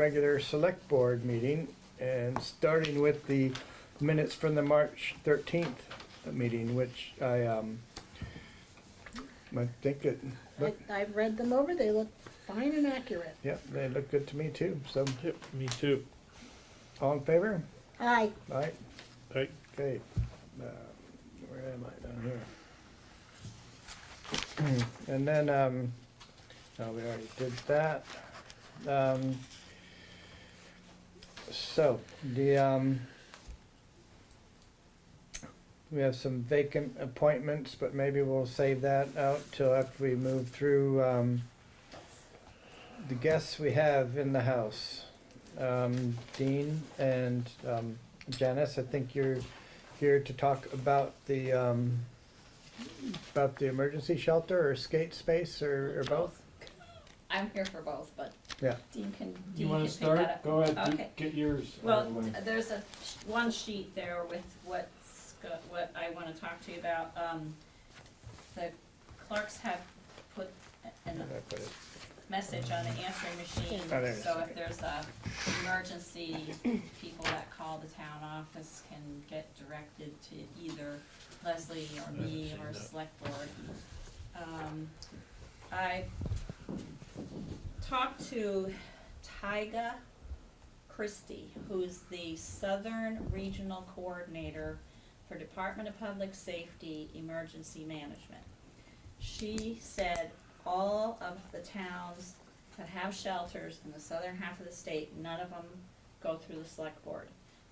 open the regular select board meeting and starting with the minutes from the March thirteenth meeting, which I, um, I think it, I, look, I've read them over, they look fine and accurate. yeah, they look good to me too, so, Yep, me too. all in favor? Aye, Aye, Right, okay, uh, where am I down here? And then, um, no, we already did that. Um, so, the, um, we have some vacant appointments, but maybe we'll save that out till after we move through, um, the guests we have in the house. Um, Dean and, um, Janice, I think you're here to talk about the, um, about the emergency shelter or skate space or, or both? I'm here for both, but Yeah. Dean can, You Dean wanna can pick that start? up. Go ahead, do- Okay. get yours. out Well, of the way. there's a, sh- one sheet there with what's, go- what I wanna talk to you about. Um, the clerks have put a- an I put it- message on the answering machine, Oh, there it is, so okay. if there's a emergency, people that call the town office can get directed to either Leslie or me or seen that. select board. Um, I talked to Tyga Christie, who's the Southern Regional Coordinator for Department of Public Safety Emergency Management. She said all of the towns that have shelters in the southern half of the state, none of them go through the select board.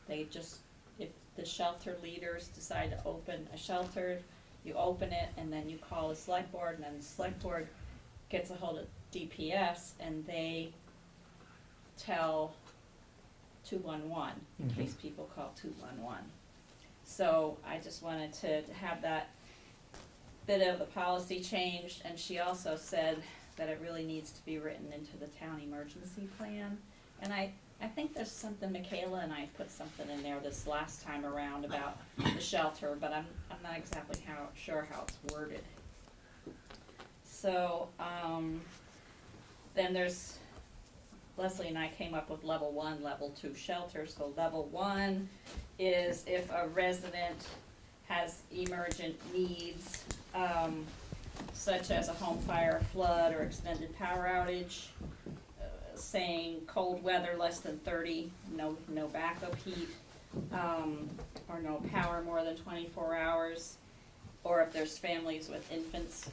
They just, if the shelter leaders decide to open a shelter, you open it and then you call the select board and then the select board gets a hold of DPS and they tell two-one-one, in Mhm. case people call two-one-one. So I just wanted to to have that bit of the policy changed, and she also said that it really needs to be written into the town emergency plan. And I, I think there's something, Michaela and I put something in there this last time around about the shelter, but I'm, I'm not exactly how, sure how it's worded. So, um, then there's, Leslie and I came up with level one, level two shelter, so level one is if a resident has emergent needs, um, such as a home fire, flood, or extended power outage, uh, saying cold weather less than thirty, no, no backup heat, um, or no power more than twenty-four hours, or if there's families with infants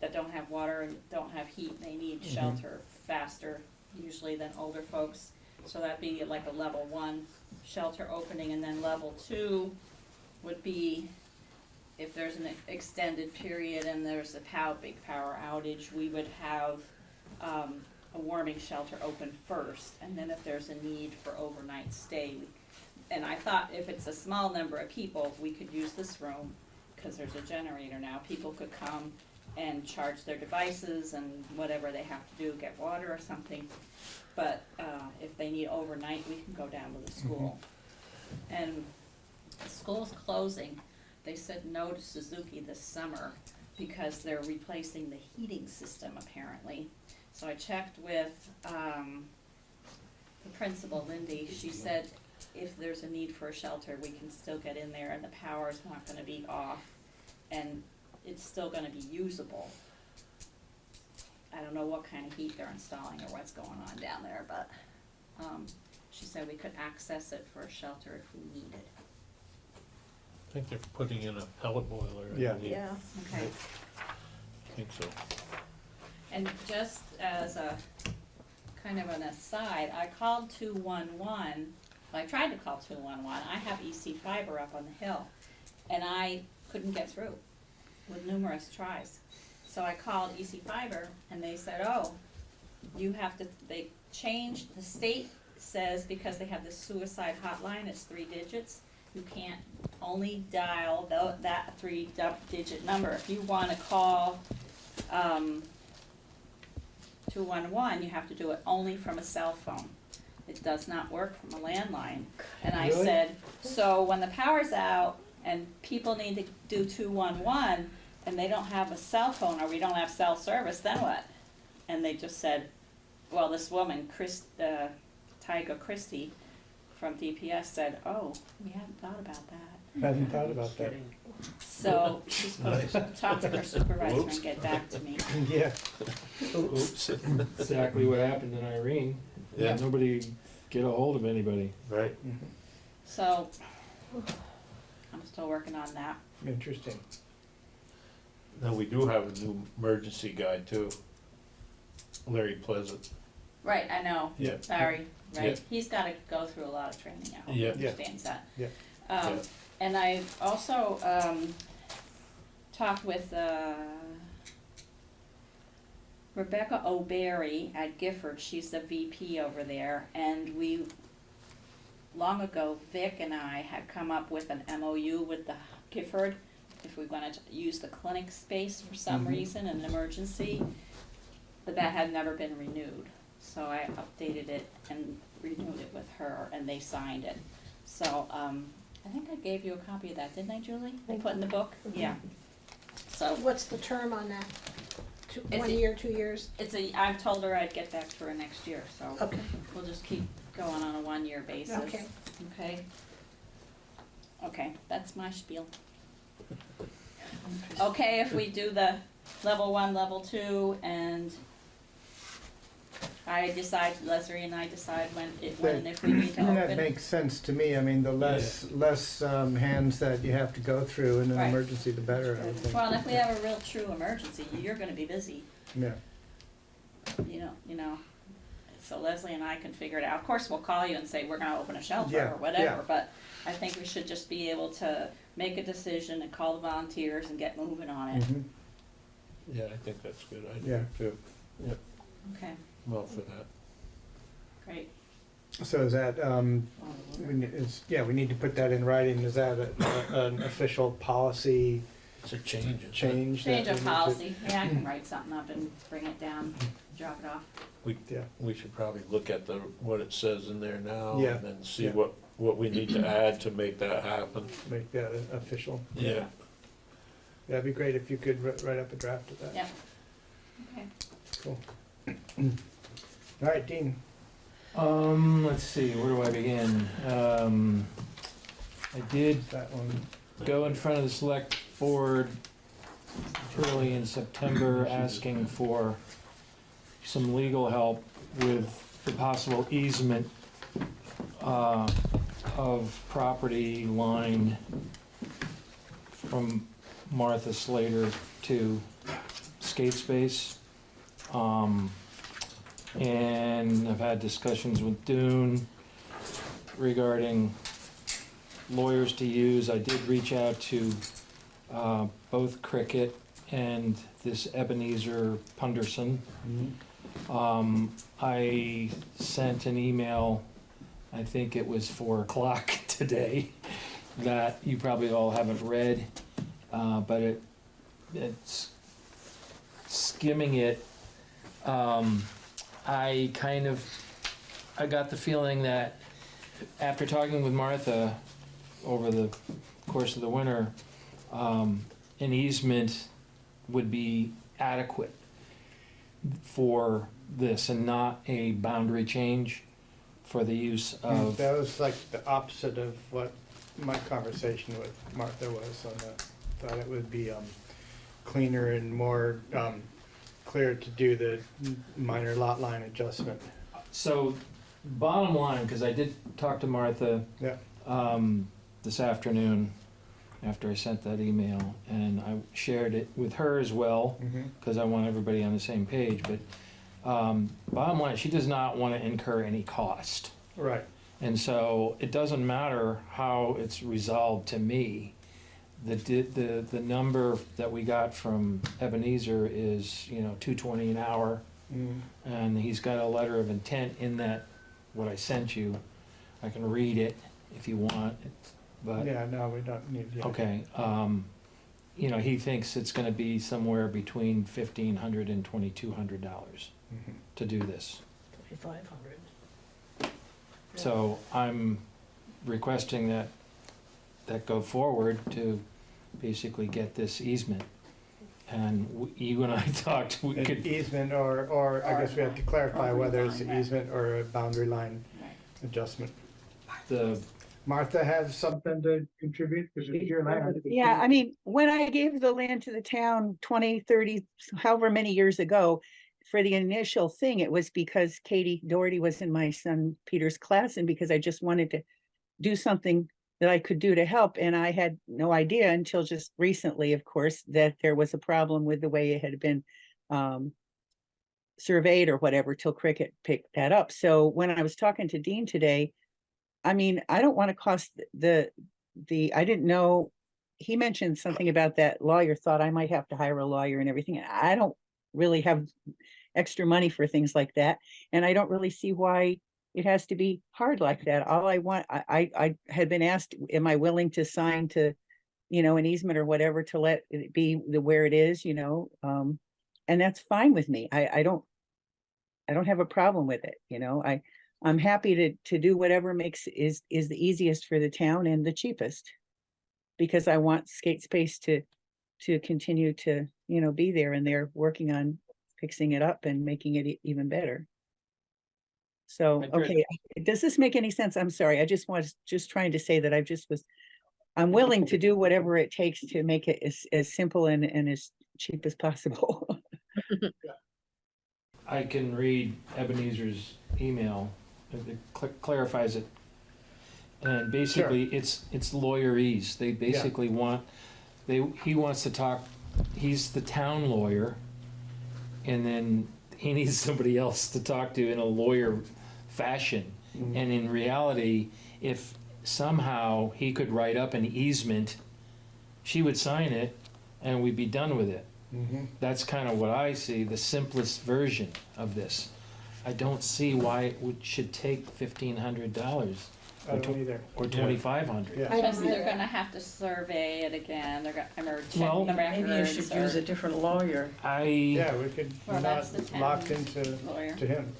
that don't have water and don't have heat, they need Mhm. shelter faster usually than older folks. So that'd be like a level one shelter opening, and then level two would be if there's an extended period and there's a pow, big power outage, we would have, um, a warming shelter open first, and then if there's a need for overnight stay, and I thought if it's a small number of people, we could use this room, cause there's a generator now, people could come and charge their devices and whatever they have to do, get water or something. But, uh, if they need overnight, we can go down to the school. And the school's closing, they said no to Suzuki this summer because they're replacing the heating system apparently. So I checked with, um, the principal, Lindy, she said if there's a need for a shelter, we can still get in there and the power's not gonna be off and it's still gonna be usable. I don't know what kind of heat they're installing or what's going on down there, but, um, she said we could access it for a shelter if we needed. I think they're putting in a pellet boiler, I Yeah. believe. yeah. Okay. I think so. And just as a, kind of an aside, I called two-one-one, well, I tried to call two-one-one, I have EC fiber up on the hill, and I couldn't get through with numerous tries. So I called EC fiber, and they said, oh, you have to, they changed, the state says because they have the suicide hotline, it's three digits, you can't only dial tho- that three-digit number. If you wanna call, um, two-one-one, you have to do it only from a cell phone. It does not work from a landline. And I Really? said, so when the power's out and people need to do two-one-one and they don't have a cell phone or we don't have cell service, then what? And they just said, well, this woman, Chris, uh, Tyga Christie from DPS said, oh, we hadn't thought about that. Hadn't thought about that. So she's supposed to talk to her supervisor and get back to me. Yeah, Oops. Exactly what happened in Irene. Yeah. Nobody get a hold of anybody. Right. So, I'm still working on that. interesting. Now, we do have a new emergency guy too. Larry Pleasant. Right, I know, Yeah. Barry, right, Yeah. he's gotta go through a lot of training, I hope he Yeah. Yeah. understands that. Yeah. Um, Yeah. and I also, um, talked with, uh, Rebecca O'Berry at Gifford, she's the VP over there, and we, long ago, Vic and I had come up with an MOU with the Gifford, if we wanted to use the clinic space for some Mhm. reason, an emergency, but that had never been renewed. So I updated it and renewed it with her, and they signed it. So, um, I think I gave you a copy of that, didn't I, Julie? I put in the book? Yeah. So, What's the term on that? Two, It's one a- year, two years? it's a, I've told her I'd get back to her next year, so Okay, we'll just keep going on a one-year basis. okay. Okay? Okay, that's my spiel. Okay, if we do the level one, level two, and I decide, Leslie and I decide when, it- when, and if we need to That makes sense to me. I mean, the less, less um, hands that you have to go through in an Right. emergency, the better, I would think. Well, and if we have a real true emergency, you're gonna be busy, Yeah, you know, you know. So Leslie and I can figure it out. Of course, we'll call you and say, we're gonna open a shelter Yeah, or whatever, yeah. but I think we should just be able to make a decision and call the volunteers and get moving on it. mhm, Yeah, I think that's a good Yeah. idea too. Okay, Well, for that. great. so is that, um, we, ne- is, yeah, we need to put that in writing. Is that a- a- an official policy It's a change. isn't it? change? that Change we of need to- policy, yeah, I can write something up and bring it down, drop it off. We, Yeah. we should probably look at the, what it says in there now. Yeah, And then see yeah. what, what we need to add to make that happen. Make that a- official. Yeah. That'd be great if you could wri- write up a draft of that. Yeah. Okay, Cool. All right, Dean. Um, let's see, where do I begin? Um, I did That one. go in front of the select board early in September asking for some legal help with the possible easement uh, of property line from Martha Slater to Skate Space. Um, and I've had discussions with Dune regarding lawyers to use. I did reach out to uh, both Cricket and this Ebenezer Punderson. Um, I sent an email, I think it was four o'clock today, that you probably all haven't read, uh, but it, it's skimming it. Um, I kind of, I got the feeling that after talking with Martha over the course of the winter, um, an easement would be adequate for this and not a boundary change for the use of, That was like the opposite of what my conversation with Martha was on that. Thought it would be, um, cleaner and more, um, clear to do the minor lot line adjustment. so bottom line, because I did talk to Martha Yeah. um, this afternoon after I sent that email, and I shared it with her as well. Mm-hmm. because I want everybody on the same page, but um, bottom line, she does not want to incur any cost. Right. And so it doesn't matter how it's resolved to me. The, di- the, the number that we got from Ebenezer is, you know, two twenty an hour, Mm. and he's got a letter of intent in that, what I sent you. I can read it if you want, but. Yeah, no, we don't need. yeah. Okay, um, you know, he thinks it's gonna be somewhere between fifteen hundred and twenty-two hundred dollars Mhm. to do this. Twenty-five hundred. So I'm requesting that, that go forward to basically get this easement. And w- you and I talked, we An could, easement or, or I guess we have to clarify whether it's an easement or a boundary line adjustment. the, Martha has something to contribute, because it's your land. Yeah, I mean, when I gave the land to the town 20, 30, however many years ago, for the initial thing, it was because Katie Doherty was in my son Peter's class and because I just wanted to do something that I could do to help. And I had no idea until just recently, of course, that there was a problem with the way it had been um, surveyed or whatever till Cricket picked that up. So when I was talking to Dean today, I mean, I don't want to cost the, the, I didn't know, he mentioned something about that lawyer thought I might have to hire a lawyer and everything. I don't really have extra money for things like that. And I don't really see why it has to be hard like that. All I want, I, I, I had been asked, am I willing to sign to, you know, an easement or whatever to let it be the where it is, you know? Um, and that's fine with me. I, I don't, I don't have a problem with it, you know, I, I'm happy to, to do whatever makes, is, is the easiest for the town and the cheapest. Because I want skate space to, to continue to, you know, be there and they're working on fixing it up and making it e- even better. So, I okay, does this make any sense? I'm sorry, I just was just trying to say that I just was, I'm willing to do whatever it takes to make it as, as simple and, and as cheap as possible. I can read Ebenezer's email, it cl- clarifies it. And basically, it's, it's lawyerese, they basically want, they, he wants to talk, he's the town lawyer. And then he needs somebody else to talk to in a lawyer fashion. And in reality, if somehow he could write up an easement, she would sign it and we'd be done with it. Mhm. That's kind of what I see, the simplest version of this. I don't see why it would, should take fifteen hundred dollars I don't either. or twenty-five hundred. Yeah. I Because they're gonna have to survey it again, they're gonna, or Well- check the Maybe you should records use a or different lawyer. I, Yeah, we could Well, not that's the lock town's into, lawyer. to him.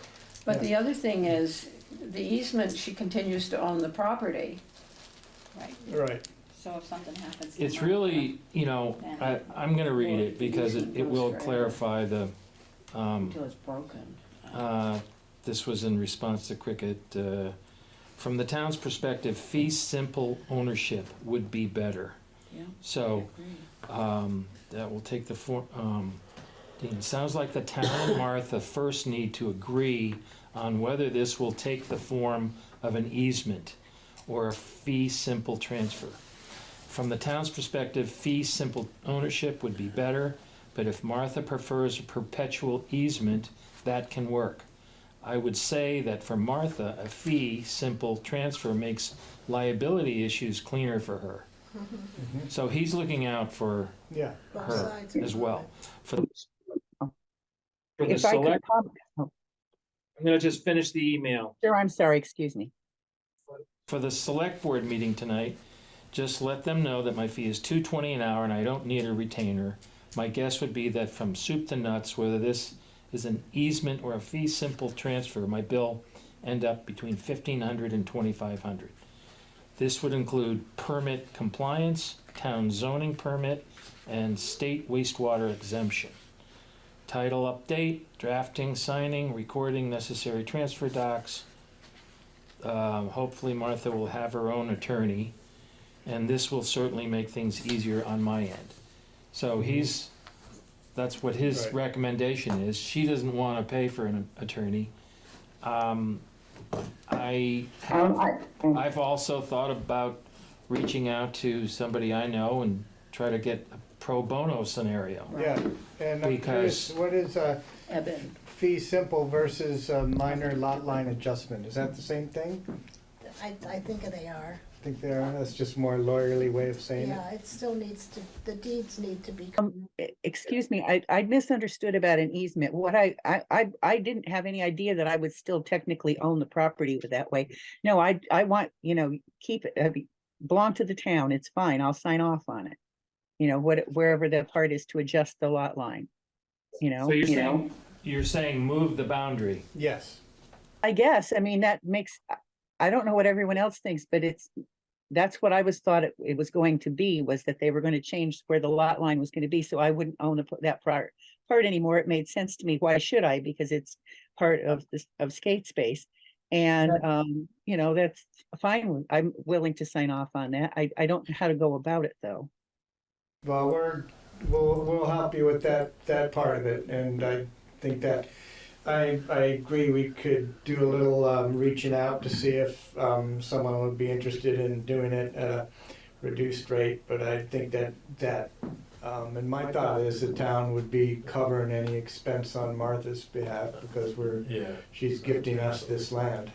But Yeah. the other thing is, the easement, she continues to own the property. Right, Right, so if something happens. to it's Martha- really, you know, I, I'm gonna read it because it, it will clarify the, um, Until it's broken. Uh, This was in response to Cricket. uh, From the town's perspective, fee simple ownership would be better. Yeah. So um, that will take the form, um, Dean, sounds like the town and Martha first need to agree on whether this will take the form of an easement or a fee simple transfer. From the town's perspective, fee simple ownership would be better, but if Martha prefers a perpetual easement, that can work. I would say that for Martha, a fee simple transfer makes liability issues cleaner for her. Mhm. So he's looking out for yeah. Her sides as well. For the for the If I could, select, com- oh, I'm gonna just finish the email. sure, I'm sorry, excuse me. For the select board meeting tonight, just let them know that my fee is two twenty an hour and I don't need a retainer. My guess would be that from soup to nuts, whether this is an easement or a fee simple transfer, my bill end up between fifteen hundred and twenty-five hundred. This would include permit compliance, town zoning permit, and state wastewater exemption. Title update, drafting, signing, recording necessary transfer docs. Um, hopefully Martha will have her own attorney, and this will certainly make things easier on my end. So mm-hmm. he's, that's what his Right. recommendation is. She doesn't wanna pay for an attorney. Um, I um, have um, I've also thought about reaching out to somebody I know and try to get a pro bono scenario. Yeah, and I'm curious, Because- what is a Eben, fee simple versus a minor lot line adjustment? Is that the same thing? I, I think they are. I think they are, that's just more lawyerly way of saying it. Yeah, it still needs to, the deeds need to be. Um, e- excuse me, I, I misunderstood about an easement. What I, I, I, I didn't have any idea that I would still technically own the property with that way. No, I, I want, you know, keep it, uh, belong to the town. It's fine. I'll sign off on it. You know, what, wherever the part is to adjust the lot line, you know? So you're you know? saying, you're saying move the boundary. Yes, I guess, I mean, that makes, I- I don't know what everyone else thinks, but it's, that's what I was thought it, it was going to be, was that they were gonna change where the lot line was gonna be, so I wouldn't own the- that part, part anymore. It made sense to me. Why should I? Because it's part of this, of skate space. And, um, you know, that's fine. I'm willing to sign off on that. I, I don't know how to go about it, though. Well, we're, we'll, we'll help you with that, that part of it, and I think that, I, I agree, we could do a little, um, reaching out to see if, um, someone would be interested in doing it at a reduced rate, but I think that, that, um, and my thought is the town would be covering any expense on Martha's behalf, because we're, Yeah. she's gifting us this land.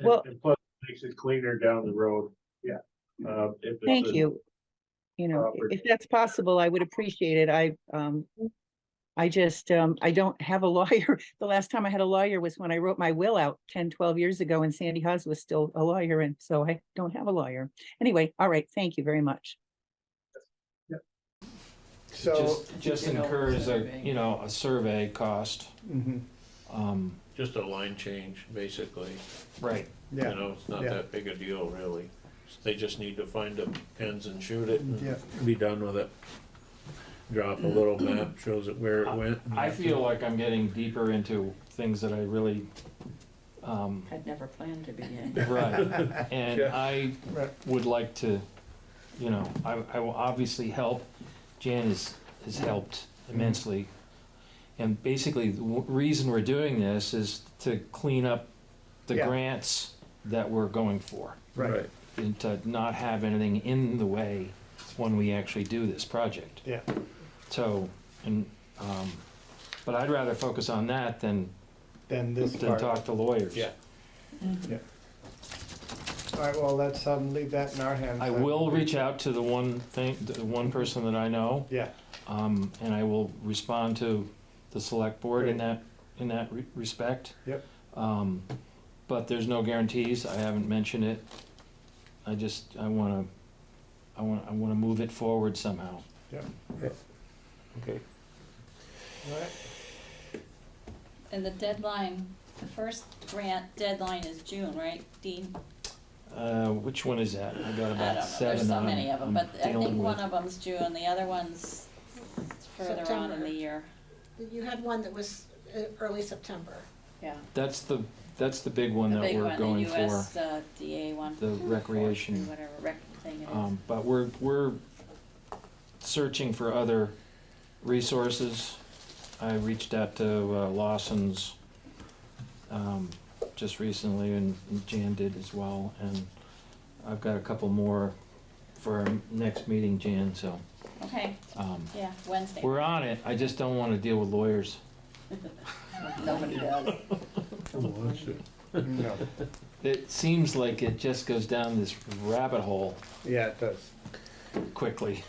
Well- And plus, it makes it cleaner down the road. Yeah. Uh, if it's Thank a- you. You know, i- property. if that's possible, I would appreciate it. I, um, I just, um, I don't have a lawyer. The last time I had a lawyer was when I wrote my will out 10, 12 years ago and Sandy Haas was still a lawyer and so I don't have a lawyer. Anyway, all right, thank you very much. So, Just, just incurs a, you know, a survey cost. mhm, Um, Just a line change, basically. right, You yeah, know, it's not yeah. that big a deal, really. They just need to find the pins and shoot it Yeah. and be done with it. Drop a little map, shows it where it went. I feel like I'm getting deeper into things that I really, um, I'd never planned to begin. right. And Yeah. I Right. would like to, you know, I, I will obviously help. Jan has, has helped immensely. And basically, the w- reason we're doing this is to clean up the Yeah. grants that we're going for. right, And to not have anything in the way when we actually do this project. yeah. So, and, um, but I'd rather focus on that than, Then this than part. talk to lawyers. Yeah. All right, well, let's, um, leave that in our hands. I then. will reach out to the one thing, the one person that I know, Yeah, um, and I will respond to the select board in that, in that re- respect. Yep. Um, but there's no guarantees, I haven't mentioned it. I just, I wanna, I wanna, I wanna move it forward somehow. Okay. all right. And the deadline, the first grant deadline is June, right, Dean? Uh, which one is that? I got I don't about know, seven there's so I'm- many of them, I'm but I dealing think one with. of them's June, the other one's further on in September. the year, You had one that was uh, early September. yeah. That's the, that's the big one The that big we're one, the going for, US uh, DA one. the recreation. Whatever rec thing it is. Um, but we're, we're searching for other resources. I reached out to uh, Lawson's, um, just recently and Jan did as well, and I've got a couple more for our next meeting, Jan, so, Okay, um, yeah, Wednesday. we're on it, I just don't wanna deal with lawyers. Nobody does. No, It seems like it just goes down this rabbit hole yeah, it does. quickly.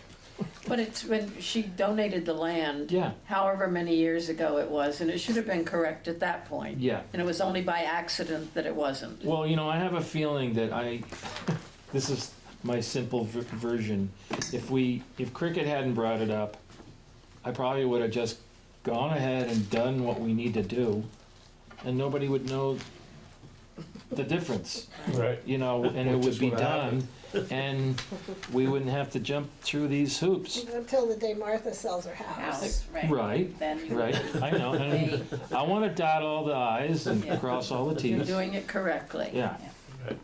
But it's when she donated the land, Yeah, however many years ago it was, and it should have been correct at that point. yeah. And it was only by accident that it wasn't. Well, you know, I have a feeling that I, this is my simple v- version. If we, if Cricket hadn't brought it up, I probably would have just gone ahead and done what we need to do, and nobody would know the difference, Right. you know, and it Which would is be what done, and we wouldn't have to jump through these hoops. Until the day Martha sells her house. House, right. Right, Then you right, I know, and I wanna dot all the i's and Yeah. cross all the t's. You're t's, doing it correctly. yeah. Right.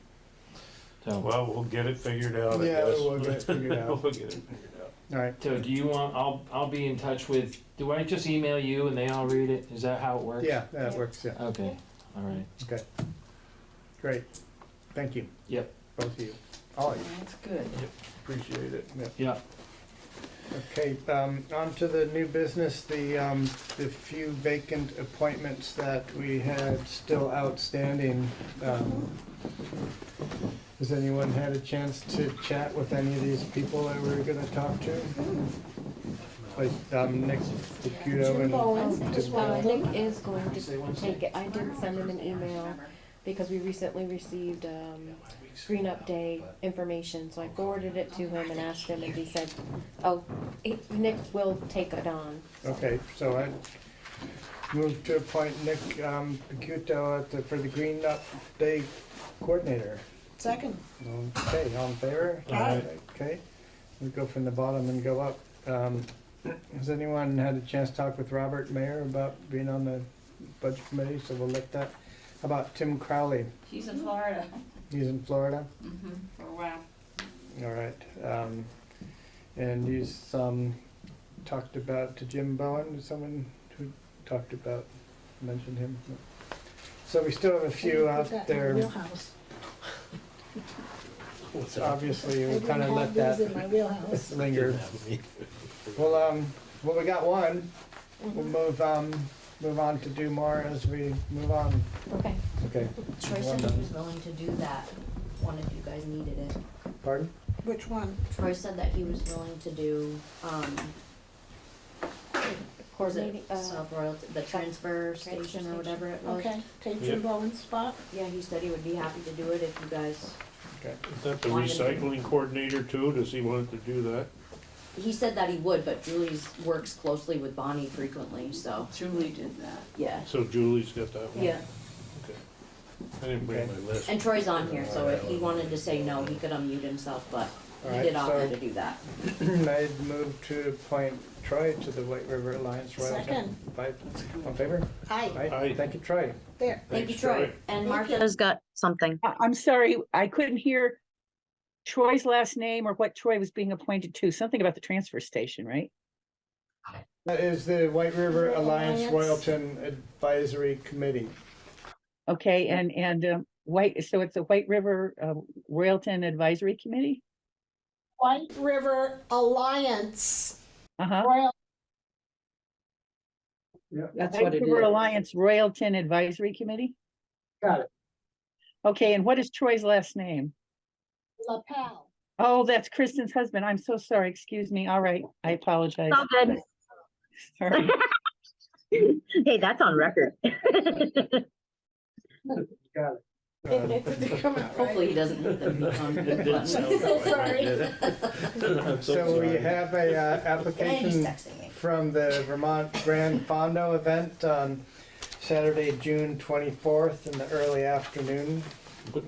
So, Well, we'll get it figured out, I Yeah, guess. we'll get it figured out. We'll get it figured out. All right, So do you want, I'll, I'll be in touch with, do I just email you and they all read it? Is that how it works? yeah, that works, yeah, Okay, all right. okay. Great, thank you. Yep. Both of you, all of you. That's good. Appreciate it. Yeah, Okay, um, on to the new business, the, um, the few vacant appointments that we had still outstanding. Um, Has anyone had a chance to chat with any of these people that we're gonna talk to? Like, um, Nick Caputo Jim and. Bowen, just Jim one of Bowen? them. Nick is going to take it, I did send him an email because we recently received, um, Green Up Day information, so I forwarded it to him and asked him, and he said, oh, he- Nick will take it on. Okay, so I move to appoint Nick, um, Caputo at the, for the Green Up Day Coordinator. Second. Okay, all in favor? Aye. Okay, we go from the bottom and go up. Um, Has anyone had a chance to talk with Robert Mayer about being on the budget committee? So we'll let that, how about Tim Crowley? He's in Florida, He's in Florida? mm-hmm, for a while. All right, um, and he's, um, talked about to Jim Bowen, someone who talked about, mentioned him. So we still have a few Put out that in my there, wheelhouse. So obviously I we didn't kinda have let these in my that wheelhouse. linger. Well, um, well, we got one, we'll move, um, move on to do more as we move on, Okay. okay, Troy said he was willing to do that one if you guys needed it. pardon? Which one? Troy said that he was willing to do, um, was it uh, South Royalton, the transfer station or whatever it was? Okay, take Yeah. Jim Bowen's spot. Yeah, he said he would be happy to do it if you guys, Okay, Is that the Wanted to- recycling coordinator too? Does he want to do that? He said that he would, but Julie's works closely with Bonnie frequently, so, Julie did that. yeah. So Julie's got that one? Yeah, Okay. I didn't bring Okay. my list. and Troy's on here, so if he wanted to say no, he could unmute himself, but he Alright, did offer so- to do that. I'd move to appoint Troy to the White River Alliance Royalton. Second. Five, on favor? Aye, Aye, Aye. thank you, Troy. there. Thank you, Thanks, Troy. Troy. And Thank Martha, has got something. I- I'm sorry, I couldn't hear Troy's last name or what Troy was being appointed to, something about the transfer station, right? That is the White River River Alliance Alliance. Royalton Advisory Committee. Okay, and, and, um, White, so it's a White River, uh, Royalton Advisory Committee? White River Alliance. Uh-huh. Royal, That's White what it River is. Alliance Royalton Advisory Committee? Got it. Okay, and what is Troy's last name? LaPel. Oh, that's Kristen's husband. I'm so sorry. Excuse me. All right, I apologize. All good. Sorry. Hey, that's on record. Got it. It- it didn't come out Hopefully he doesn't hit the beacon It didn't sound that way, Sorry. did it? I'm So we have a uh, application from the Vermont Gran Fondo event on Saturday, June twenty-fourth in the early afternoon.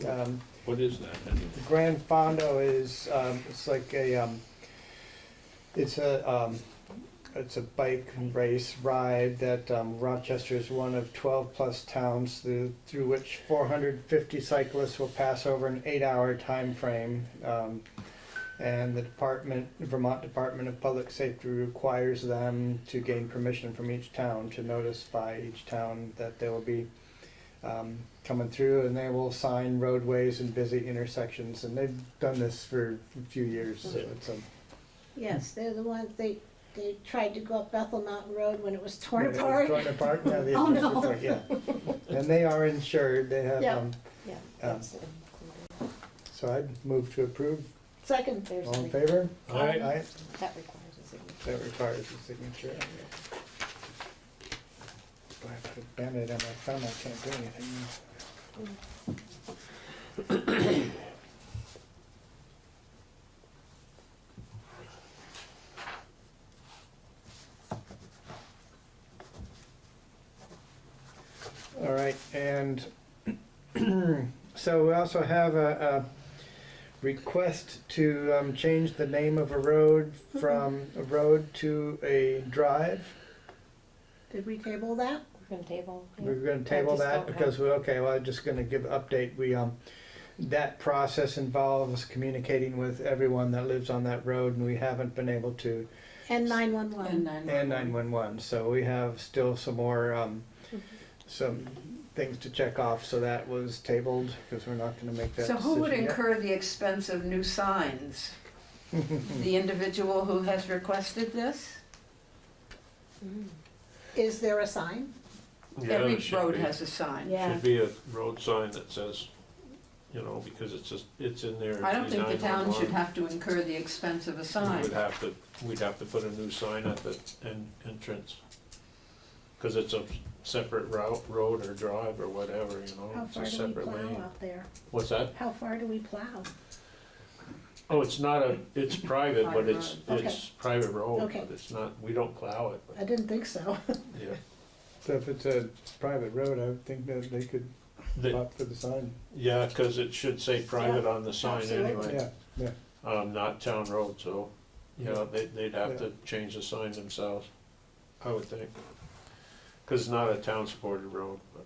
Um, What is that? The Gran Fondo is, um, it's like a, um, it's a, um, it's a bike race ride that, um, Rochester is one of twelve plus towns through, through which four hundred fifty cyclists will pass over an eight-hour time frame. Um, and the department, Vermont Department of Public Safety requires them to gain permission from each town to notify each town that they will be um, coming through and they will sign roadways and busy intersections and they've done this for a few years, so it's a. Yes, they're the ones, they, they tried to go up Bethel Mountain Road when it was torn it was apart. Torn apart, yeah, they, Oh, no. yeah. And they are insured, they have, Yeah. um, Yeah, Um, that's included. so I'd move to approve. Second, There's, All in a- favor? Aye. Aye, that requires a signature. that requires a signature. I have to band-aid on my thumb, I can't do anything. All right, and so we also have a, a request to um, change the name of a road from a road to a drive. did we table that? We're gonna table. yeah. We're gonna table just that don't because, have- we okay, well, I'm just gonna give an update. We, um, that process involves communicating with everyone that lives on that road and we haven't been able to, And And nine-one-one. nine. and nine-one-one. So we have still some more, um, some things to check off. So that was tabled because we're not gonna make that So decision who would yet. incur the expense of new signs? The individual who has requested this? Mm. Is there a sign? Yeah, Every there should road be. has a sign. Yeah, Should be a road sign that says, you know, because it's just, it's in there. I don't think the town should 911. have to incur the expense of a We sign. would have to, we'd have to put a new sign at the en- entrance. Cause it's a separate route, road or drive or whatever, you know, How it's far a do we separate plow lane. out there? What's that? How far do we plow? Oh, it's not a, it's private, but Private it's, road. it's private road, Okay. but it's not, we don't plow it, I but, didn't think so. yeah. So if it's a private road, I would think that they could The- Up for the sign, Yeah, cause it should say private on the sign absolutely. anyway, yeah, yeah. um, not town road, so, you know, they, they'd have to change the sign themselves, I would think. Cause it's not a town supported road, but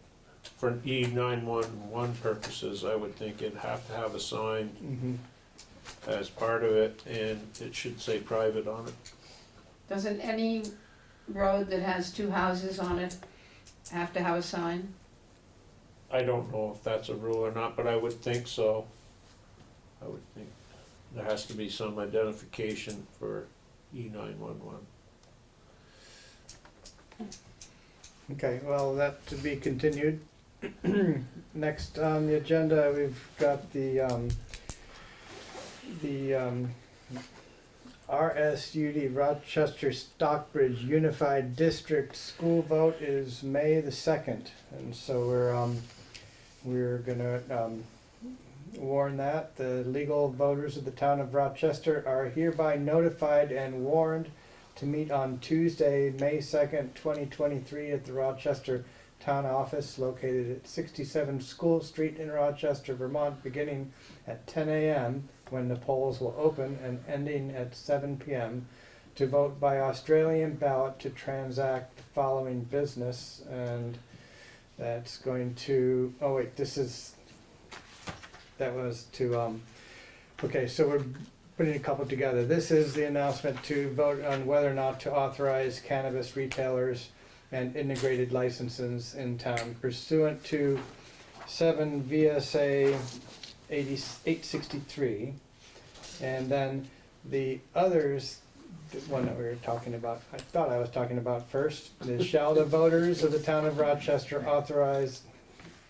for E nine one one purposes, I would think it'd have to have a sign Mhm. as part of it, and it should say private on it. Doesn't any road that has two houses on it have to have a sign? I don't know if that's a rule or not, but I would think so. I would think there has to be some identification for E nine one one. Okay, well, that to be continued. Next on the agenda, we've got the, um, the, um, RSUD Rochester Stockbridge Unified District School Vote is May the second. And so we're, um, we're gonna, um, warn that. The legal voters of the town of Rochester are hereby notified and warned to meet on Tuesday, May second, twenty twenty-three at the Rochester Town Office located at sixty-seven School Street in Rochester, Vermont, beginning at ten AM when the polls will open and ending at seven PM to vote by Australian ballot to transact the following business and that's going to, oh wait, this is, that was to, um, okay, so we're putting a couple together. This is the announcement to vote on whether or not to authorize cannabis retailers and integrated licenses in town pursuant to seven VSA eighty, eight sixty-three. And then the others, the one that we were talking about, I thought I was talking about first, is shall the voters of the town of Rochester authorize,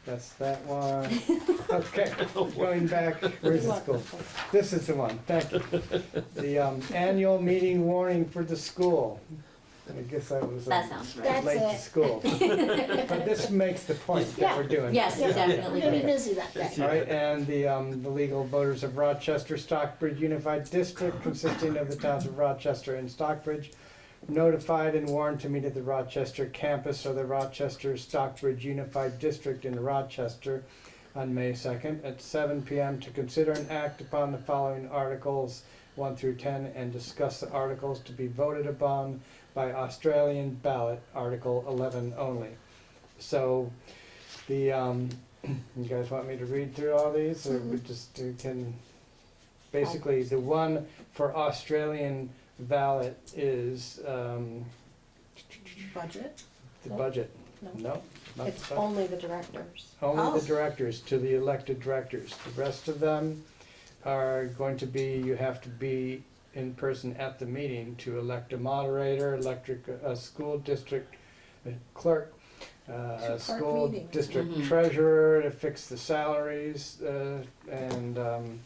that's that one. Okay, going back, where's the school? This is the one, thank you. The um, annual meeting warning for the school. I guess I was That um, sounds right. That's late to it. school. But this makes the point that we're doing. Yes, Yeah, definitely. We're gonna be did. busy that day. All right, and the, um, the legal voters of Rochester Stockbridge Unified District consisting of the towns of Rochester and Stockbridge notified and warned to meet at the Rochester campus of the Rochester Stockbridge Unified District in Rochester on May second at seven PM to consider and act upon the following articles one through ten and discuss the articles to be voted upon by Australian ballot, Article eleven only. So, the, um, you guys want me to read through all these, or we just uh, can, basically, the one for Australian ballot is, um, Budget? the Nope. budget. No. No, not It's the budget. only the directors. Only Oh. the directors, to the elected directors. The rest of them are going to be, you have to be in person at the meeting to elect a moderator, electric, a school district clerk, uh, a school meeting. district Mhm. treasurer to fix the salaries, uh, and, um,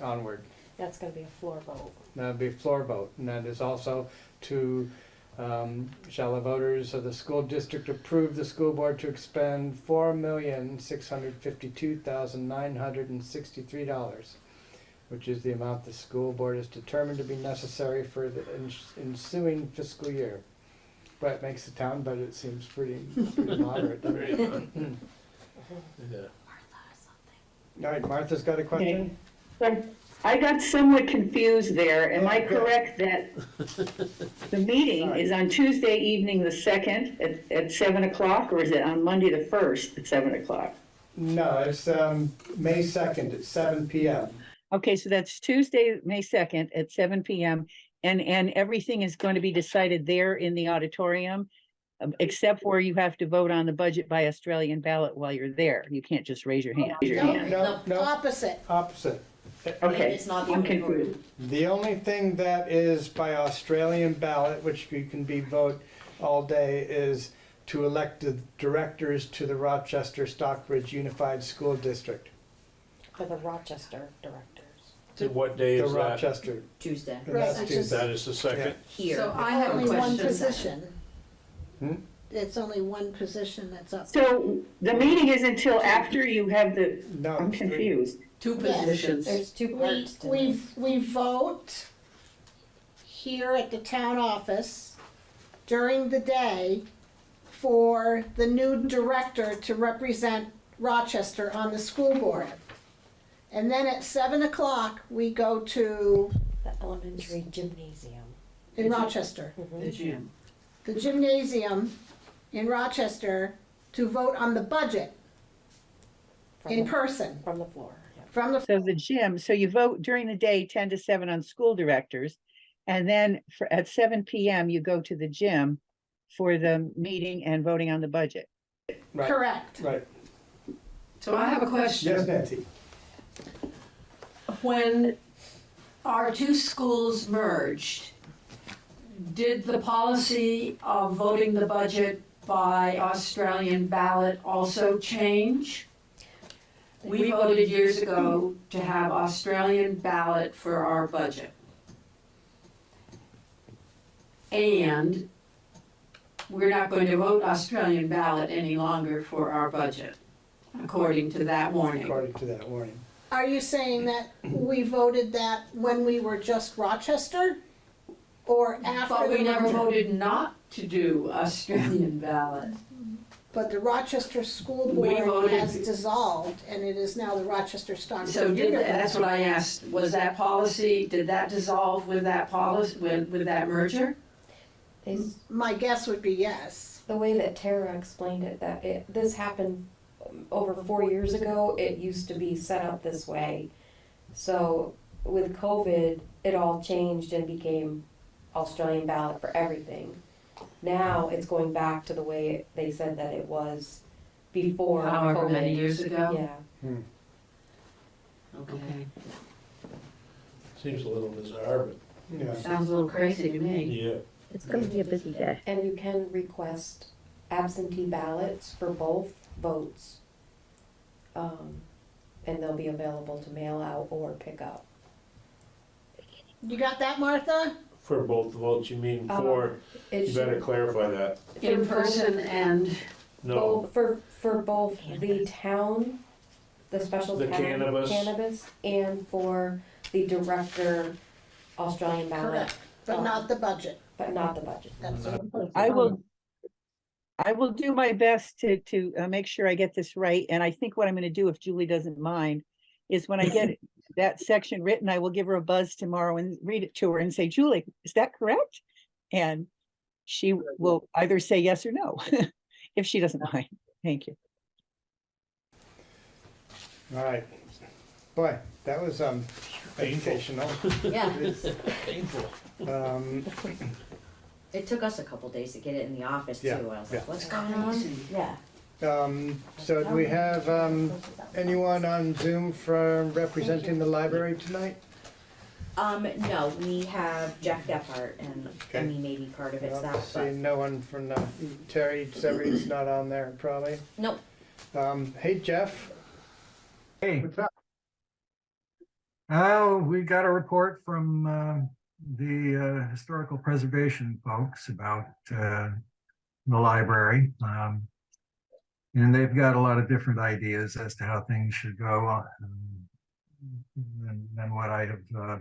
onward. That's gonna be a floor vote. That'd be a floor vote, and that is also to, um, shall the voters of the school district approve the school board to expend four million, six hundred fifty-two thousand, nine hundred and sixty-three dollars, which is the amount the school board is determined to be necessary for the ens- ensuing fiscal year. But it makes the town budget seems pretty, pretty moderate, doesn't it? Yeah. All right, Martha's got a question? So I got somewhat confused there. Am I correct that the meeting is on Tuesday evening, the second, at, at seven o'clock, or is it on Monday, the first, at seven o'clock? No, it's, um, May second at seven P M. Okay, so that's Tuesday, May second, at seven PM, and, and everything is going to be decided there in the auditorium, um, except where you have to vote on the budget by Australian ballot while you're there. You can't just raise your hand. Raise your No. hand. No, no, Opposite. opposite. Okay, It's not the I'm auditorium. confused. The only thing that is by Australian ballot, which you can be vote all day, is to elect the directors to the Rochester Stockbridge Unified School District. For the Rochester directors. So what day The is that? Rochester. Tuesday, and Right, that's which Tuesday. That is the second? here. So I have a Only one question. position. Hmm? It's only one position that's up. So the meeting is until after you have the, No. I'm confused. Two Yes. positions. There's two We, parts to we, this. we vote here at the town office during the day for the new director to represent Rochester on the school board. And then at seven o'clock, we go to, The elementary gymnasium. in Rochester, mm-hmm. The gym. the gymnasium in Rochester to vote on the budget From in the- person From the floor. yeah. from the, So the gym, so you vote during the day, ten to seven on school directors. And then for, at seven PM, you go to the gym for the meeting and voting on the budget. Right, correct. right. So I have a question. Yes, Nancy? When our two schools merged, did the policy of voting the budget by Australian ballot also change? We voted years ago to have Australian ballot for our budget. And we're not going to vote Australian ballot any longer for our budget, according to that warning. According to that warning. Are you saying that we voted that when we were just Rochester? Or after? But we the never merger? voted not to do Australian ballot. But the Rochester School We Board voted- has dissolved and it is now the Rochester Stockbridge So did, Unified. that's what I asked, was that policy, did that dissolve with that policy, with, with that merger? They s- My guess would be yes. the way that Tara explained it, that it, this happened over four years ago, it used to be set up this way. So with COVID, it all changed and became Australian ballot for everything. Now it's going back to the way they said that it was before However many years ago? Yeah, hmm. Okay, Seems a little bizarre, but Yeah. sounds a little crazy to me. yeah. It's gonna be a busy day. and you can request absentee ballots for both votes. Um, and they'll be available to mail out or pick up. You got that, Martha? For both votes, you mean Um, for, It you better should- clarify that. In person and, No, Both, for, for both the town, the special The town cannabis. cannabis, and for the director Australian ballot, Correct, but not the budget. but not the budget. That's I will, I will do my best to, to uh, make sure I get this right. And I think what I'm gonna do, if Julie doesn't mind, is when I get that section written, I will give her a buzz tomorrow and read it to her and say, Julie, is that correct? And she will either say yes or no, if she doesn't mind. Thank you. All right. Boy, that was, um, Painful. educational. Yeah, painful. Um, it took us a couple days to get it in the office too. Yeah, I was yeah. like, what's going on? Yeah. um, so do we have, um, anyone on Zoom from representing the library tonight? Um, no, we have Jeff Gephardt and I Okay. mean, maybe part of it's Well, that, See, but no one from the, Terry Severy's not on there probably. nope. Um, hey Jeff, Hey, what's up? oh, we got a report from uh, the uh, historical preservation folks about uh, the library. Um, And they've got a lot of different ideas as to how things should go uh, than than what I have uh,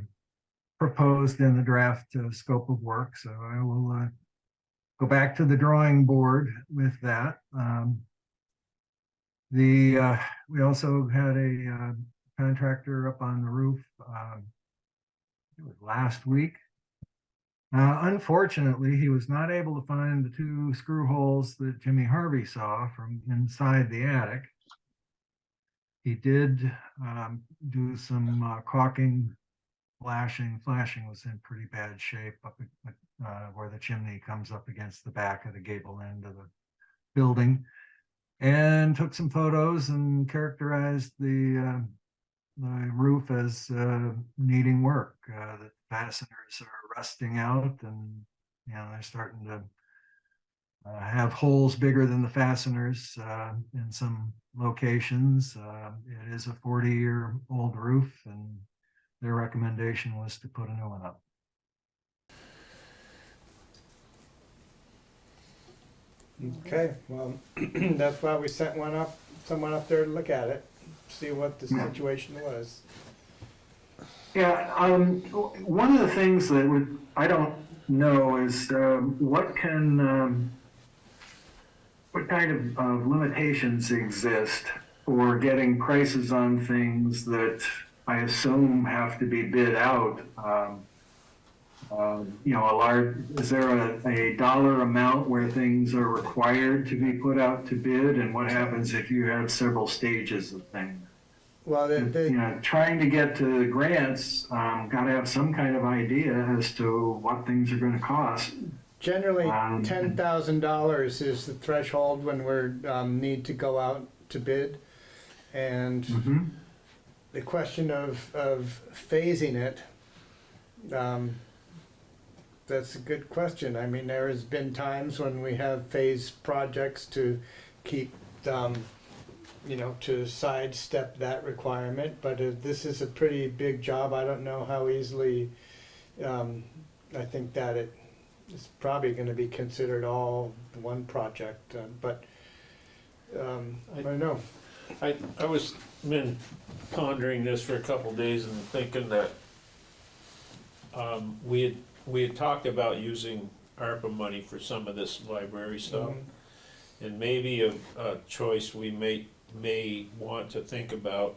proposed in the draft uh, scope of work. So I will uh, go back to the drawing board with that. Um, The, we also had a contractor up on the roof, um, it was last week. Uh, unfortunately, he was not able to find the two screw holes that Jimmy Harvey saw from inside the attic. He did, um, do some uh, caulking, flashing, flashing was in pretty bad shape up uh, where the chimney comes up against the back of the gable end of the building and took some photos and characterized the the roof as uh, needing work. Uh, the fasteners are rusting out, and you know they're starting to uh, have holes bigger than the fasteners uh, in some locations. Uh, it is a 40-year-old roof, and their recommendation was to put a new one up. Okay, well, that's why we sent one up, someone up there to look at it, see what the Yeah. situation was. Yeah, um, one of the things that would, I don't know is, um, what can, um, what kind of, of limitations exist for getting prices on things that I assume have to be bid out. Um, um, You know, a large, is there a, a dollar amount where things are required to be put out to bid? And what happens if you have several stages of things? Well, they, You know, trying to get to the grants, um, gotta have some kind of idea as to what things are gonna cost. generally, Um, ten thousand dollars is the threshold when we're, um, need to go out to bid. And Mhm. the question of, of phasing it, um, that's a good question. I mean, there has been times when we have phased projects to keep, um, you know, to sidestep that requirement, but this is a pretty big job. I don't know how easily, um, I think that it is probably gonna be considered all one project, uh, but, um, I don't know. I, I was been pondering this for a couple days and thinking that um, we had, we had talked about using ARPA money for some of this library stuff. Mhm. And maybe a, a choice we may, may want to think about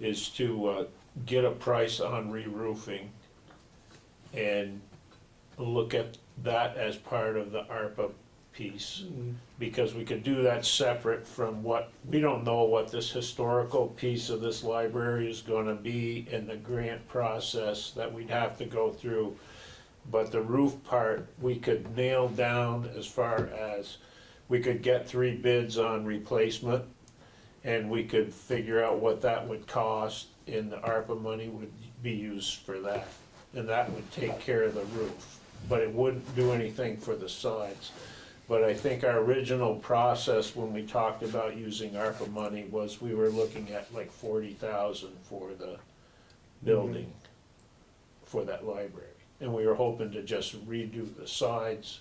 is to, uh, get a price on re-roofing and look at that as part of the ARPA piece Mm, because we could do that separate from what, we don't know what this historical piece of this library is gonna be in the grant process that we'd have to go through. But the roof part, we could nail down as far as, we could get three bids on replacement, and we could figure out what that would cost, and the ARPA money would be used for that. And that would take care of the roof, but it wouldn't do anything for the sides. But I think our original process when we talked about using ARPA money was we were looking at like forty thousand for the mhm. building for that library. And we were hoping to just redo the sides,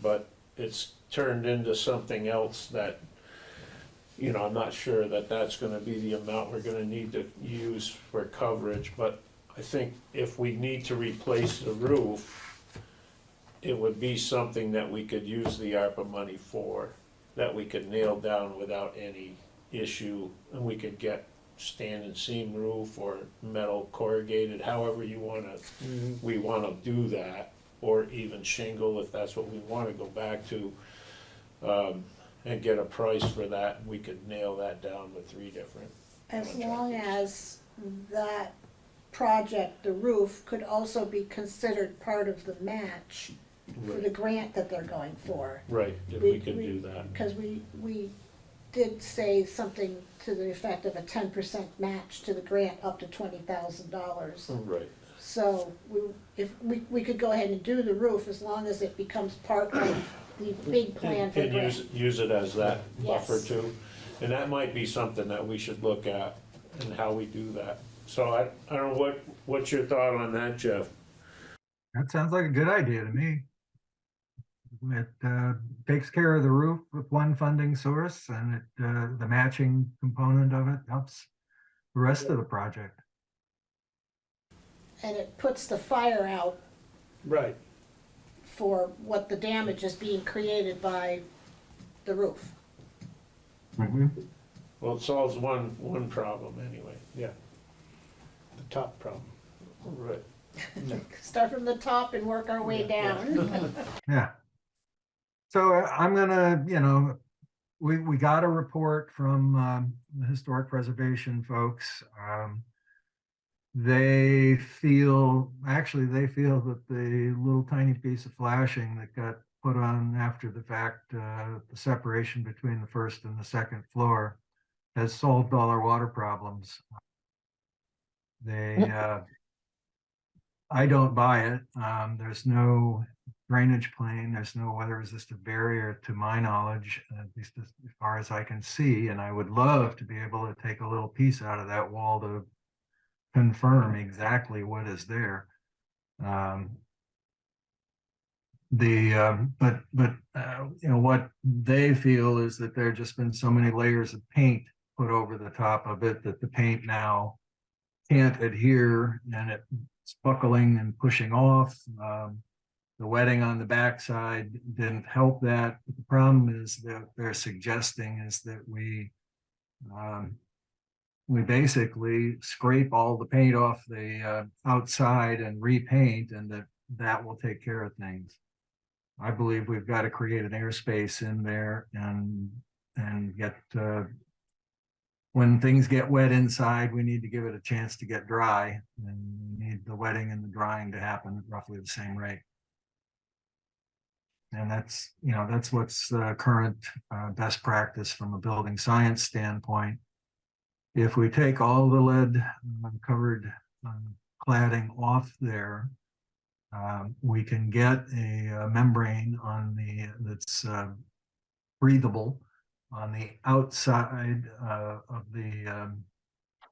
but it's turned into something else that, you know, I'm not sure that that's gonna be the amount we're gonna need to use for coverage, but I think if we need to replace the roof, it would be something that we could use the ARPA money for, that we could nail down without any issue, and we could get standing seam roof or metal corrugated, however you wanna, mhm. we wanna do that, or even shingle if that's what we wanna go back to. Um, and get a price for that, and we could nail that down with three different. As long as that project, the roof, could also be considered part of the match for the grant that they're going for. Right, if we could do that. Because we, we did say something to the effect of a ten percent match to the grant up to twenty thousand dollars. Oh, right. So we, if, we, we could go ahead and do the roof as long as it becomes part of the big plan And for and use, use it as that buffer Yes. too. And that might be something that we should look at and how we do that. So I, I don't know, what, what's your thought on that, Jeff? That sounds like a good idea to me. It uh, takes care of the roof with one funding source and it, uh, the matching component of it helps the rest of the project. And it puts the fire out Right, for what the damage is being created by the roof. Mhm. Well, it solves one, one problem anyway. Yeah. the top problem. Right. Start from the top and work our way down. Yeah. So I'm gonna, you know, we, we got a report from um, the historic preservation folks. Um, They feel, actually, they feel that the little tiny piece of flashing that got put on after the fact, uh, the separation between the first and the second floor has solved all our water problems. They, uh, I don't buy it. Um, there's no drainage plane, there's no weather resistant barrier to my knowledge, at least as far as I can see, and I would love to be able to take a little piece out of that wall to confirm exactly what is there. Um, the, um, but, but, uh, you know, what they feel is that there have just been so many layers of paint put over the top of it that the paint now can't adhere and it's buckling and pushing off. Um, the wetting on the backside didn't help that. But The problem is that they're suggesting is that we Um, we basically scrape all the paint off the uh, outside and repaint and that, that will take care of things. I believe we've got to create an airspace in there and, and get, uh, when things get wet inside, we need to give it a chance to get dry and we need the wetting and the drying to happen at roughly the same rate. And that's, you know, that's what's the current uh, best practice from a building science standpoint. If we take all the lead uh, covered um, cladding off there, um, we can get a uh, membrane on the, that's uh, breathable on the outside uh, of the, um,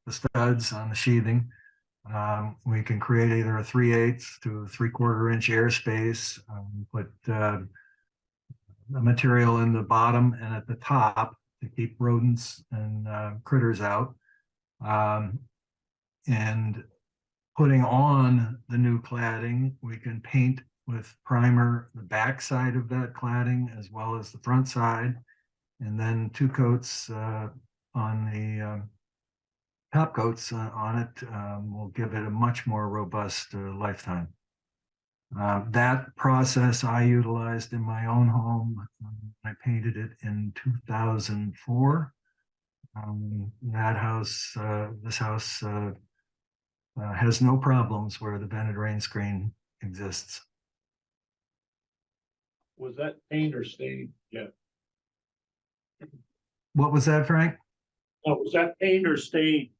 the studs on the sheathing. Um, we can create either a three eighths to three quarter inch airspace, um, put uh, the material in the bottom and at the top to keep rodents and uh, critters out. Um, and putting on the new cladding, we can paint with primer the back side of that cladding as well as the front side. And then two coats uh, on the um, top coats uh, on it um, will give it a much more robust uh, lifetime. Uh, that process I utilized in my own home. Um, I painted it in 2004. Um, that house, uh, this house uh, uh, has no problems where the vented rain screen exists. Was that paint or stain? Yeah. What was that, Frank? Oh, was that paint or stain?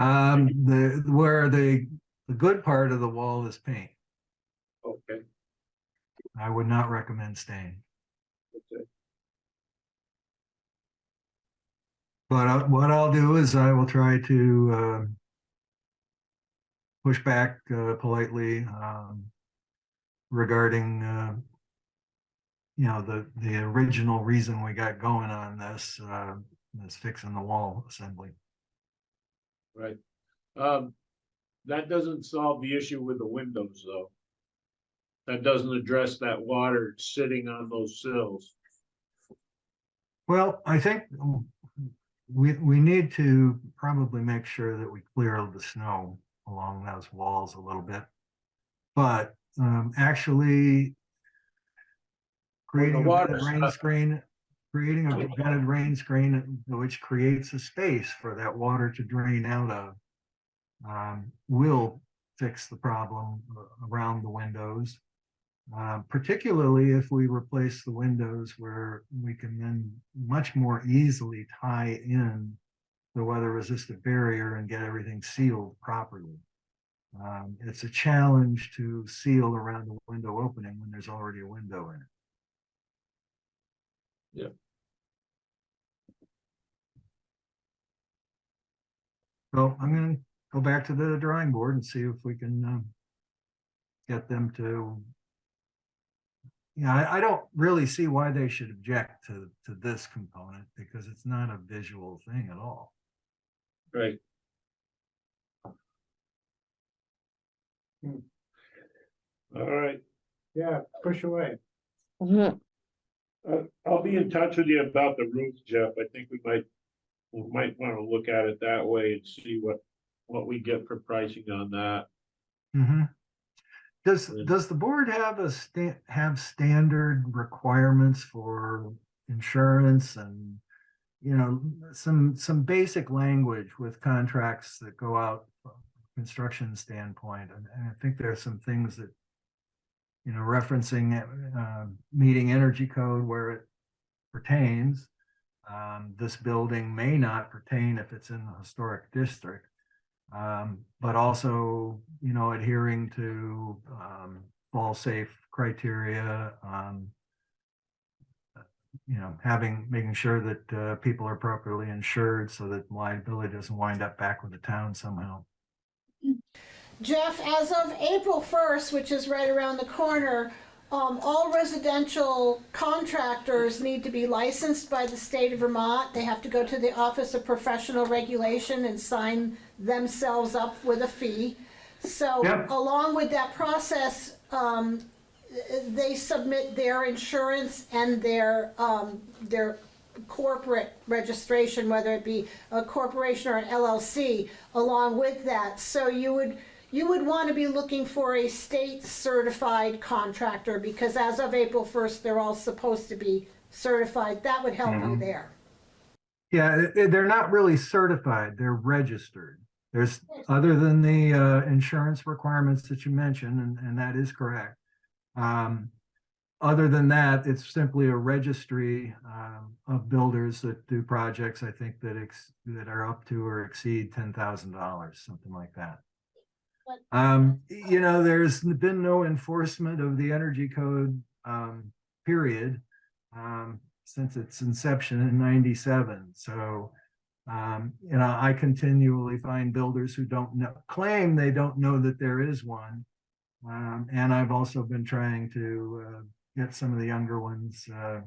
Um, the, where the, the good part of the wall is paint. Okay, I would not recommend stain. okay. But I- what I'll do is I will try to uh, push back uh, politely um, regarding, uh, you know, the, the original reason we got going on this, uh, is fixing the wall assembly. Right. Um, that doesn't solve the issue with the windows, though. That doesn't address that water sitting on those sills. Well, I think we, we need to probably make sure that we clear the snow along those walls a little bit. But um, actually creating a vented rain not- screen, creating a vented rain screen which creates a space for that water to drain out of um, will fix the problem around the windows. Uh, particularly if we replace the windows where we can then much more easily tie in the weather resistant barrier and get everything sealed properly. Um, it's a challenge to seal around the window opening when there's already a window in it. Yep. So I'm gonna go back to the drawing board and see if we can um, get them to yeah, I, I don't really see why they should object to, to this component because it's not a visual thing at all. Right. All right, yeah, push away. Uh, I'll be in touch with you about the roof, Jeff. I think we might, we might wanna look at it that way and see what, what we get for pricing on that. Mhm. Does, does the board have a sta- have standard requirements for insurance and, you know, some, some basic language with contracts that go out from a construction standpoint? And, and I think there are some things that, you know, referencing, uh, meeting energy code where it pertains. Um, this building may not pertain if it's in the historic district. Um, but also, you know, adhering to, um, fall safe criteria, um, you know, having, making sure that, uh, people are properly insured so that liability doesn't wind up back with the town somehow. Jeff, as of April first, which is right around the corner, um, all residential contractors need to be licensed by the state of Vermont. They have to go to the Office of Professional Regulation and sign themselves up with a fee. So Yep. along with that process, um, they submit their insurance and their, um, their corporate registration, whether it be a corporation or an LLC, along with that. So you would, you would want to be looking for a state certified contractor, because as of April first, they're all supposed to be certified. That would help you Mhm. there. Yeah, they're not really certified, they're registered. There's, other than the uh, insurance requirements that you mentioned, and, and that is correct. Um, Other than that, it's simply a registry um, of builders that do projects, I think that ex, that are up to or exceed ten thousand dollars, something like that. Um, you know, there's been no enforcement of the energy code, um, period. Um, since its inception in ninety-seven, so. Um, you know, I continually find builders who don't know, claim they don't know that there is one. Um, and I've also been trying to, uh, get some of the younger ones, uh.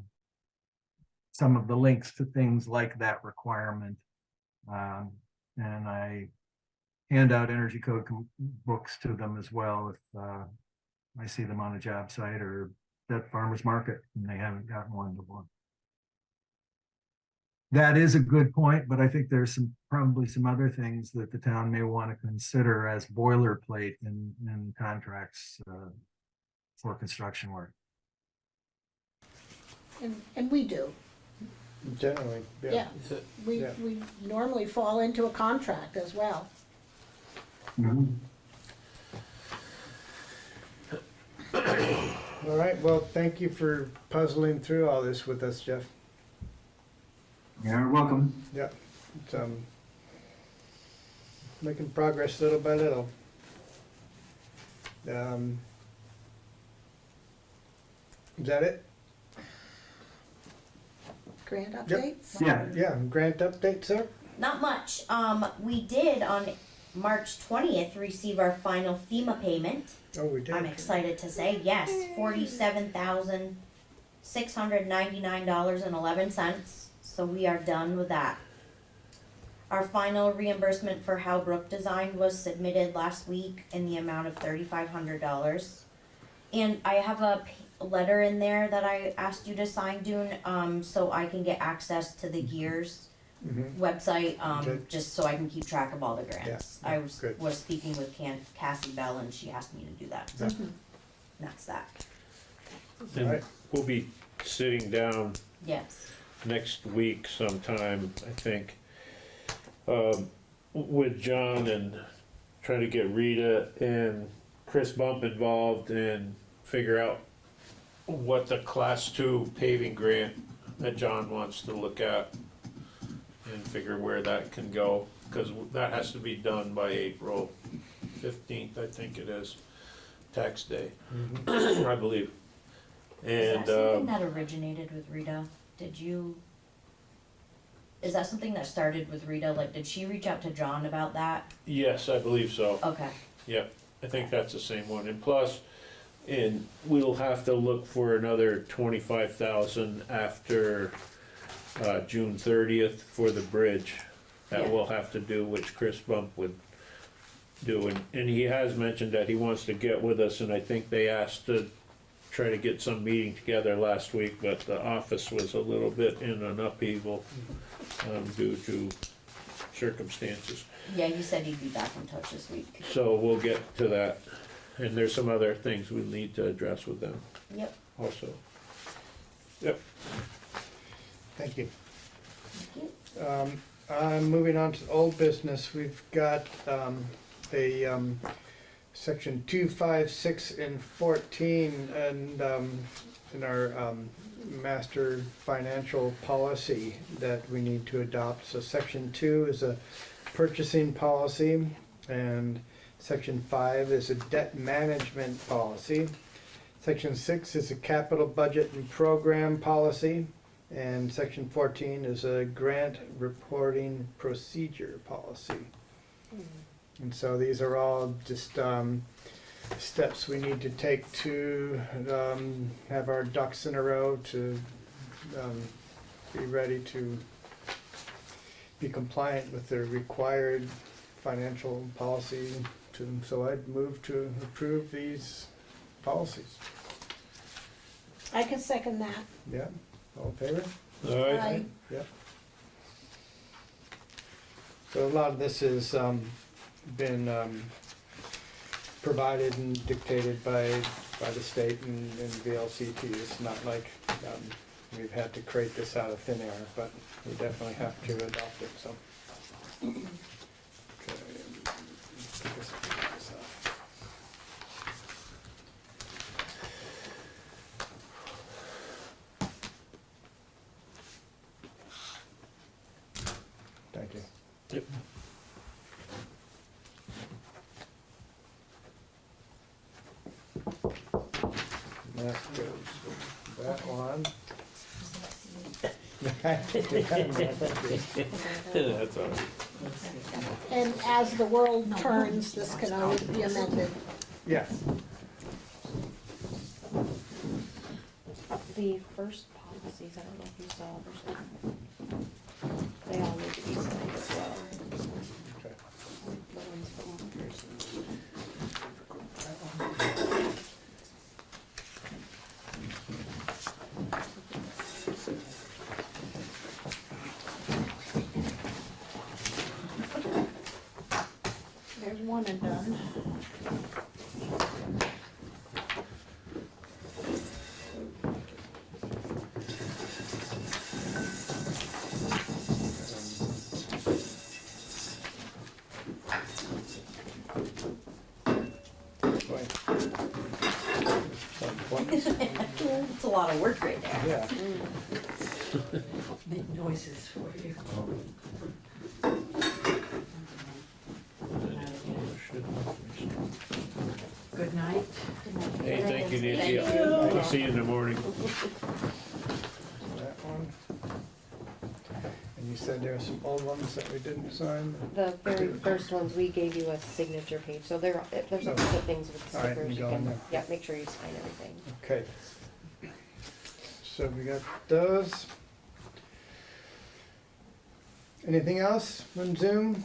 Some of the links to things like that requirement. Um, and I hand out energy code books to them as well if, uh. I see them on a job site or at farmer's market and they haven't gotten one to one. That is a good point, but I think there's some, probably some other things that the town may want to consider as boilerplate in, in contracts, uh, for construction work. And, and we do, Generally, yeah. yeah. We, Yeah. we normally fall into a contract as well. All right, well, thank you for puzzling through all this with us, Jeff. You're welcome. Yeah, it's, um, making progress little by little. Um, is that it? Grant Yep. updates? Yeah. Yeah, grant update, sir? Not much. Um, we did on March twentieth receive our final FEMA payment. Oh, we did. I'm excited to say, yes, forty-seven thousand, six hundred ninety-nine dollars and eleven cents. So we are done with that. Our final reimbursement for Howbrook Design was submitted last week in the amount of thirty-five hundred dollars. And I have a p- letter in there that I asked you to sign, Dune, um, so I can get access to the Gears Mhm. website, um, Okay. just so I can keep track of all the grants. Yeah, I was, good. was speaking with Can, Cassie Bell and she asked me to do that, so Yeah. that's that, And Right. we'll be sitting down yes. next week sometime, I think, um, with John and try to get Rita and Chris Bump involved and figure out what the class two paving grant that John wants to look at and figure where that can go, cause that has to be done by April fifteenth, I think it is, tax day, I believe. Is And, that something uh, that originated with Rita? Did you? Is that something that started with Rita? Like, did she reach out to John about that? yes, I believe so. Okay, Yep, I think that's the same one, and plus, and we'll have to look for another twenty-five thousand after, uh, June thirtieth for the bridge. That Yeah. we'll have to do, which Chris Bump would do, and, and he has mentioned that he wants to get with us, and I think they asked to try to get some meeting together last week, but the office was a little bit in an upheaval, um, due to circumstances. yeah, you said he'd be back in touch this week. So we'll get to that, and there's some other things we need to address with them Yep, also. You. Thank you. Um, uh, moving on to old business, we've got, um, a, um, section two, five, six, and fourteen, and, um, in our, um, master financial policy that we need to adopt. So section two is a purchasing policy, and section five is a debt management policy. Section six is a capital budget and program policy. And section fourteen is a grant reporting procedure policy. And so these are all just, um, steps we need to take to, um, have our ducks in a row to, um, be ready to be compliant with the required financial policy to, so I'd move to approve these policies. I can second that. Yeah, all in favor? All right, Aye. Yep. So a lot of this has um, been um, provided and dictated by, by the state and and VLCT. It's not like um, we've had to create this out of thin air, but we definitely have to adopt it, so. Okay, get this- get this out. Thank you. Yep. That goes with that one. That's all right. And as the world turns, this can always be amended. Yes, The first policies, I don't know if you saw, there's, they all need to be signed as well. okay. The ones from one person. There's one and done. Boy. Some points. It's a lot of work right there. Yeah, Make noises for you. Good night. Hey, thank you, Nancy. Thank I'll you. I'll see you in the morning. that one. And you said there are some old ones that we didn't sign? The very first ones, we gave you a signature page, so there, there's a couple of things with All right, stickers, we you go in can, there. yeah, make sure you sign everything. Okay. So we got those. Anything else on Zoom?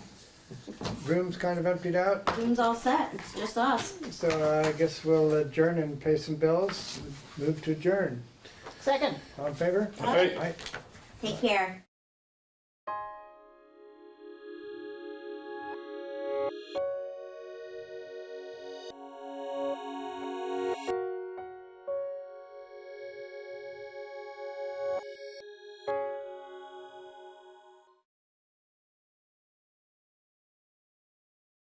Room's kind of emptied out, Room's all set, it's just us. so uh, I guess we'll adjourn and pay some bills. Move to adjourn. Second. All in favor? Aye. Aye. Take care.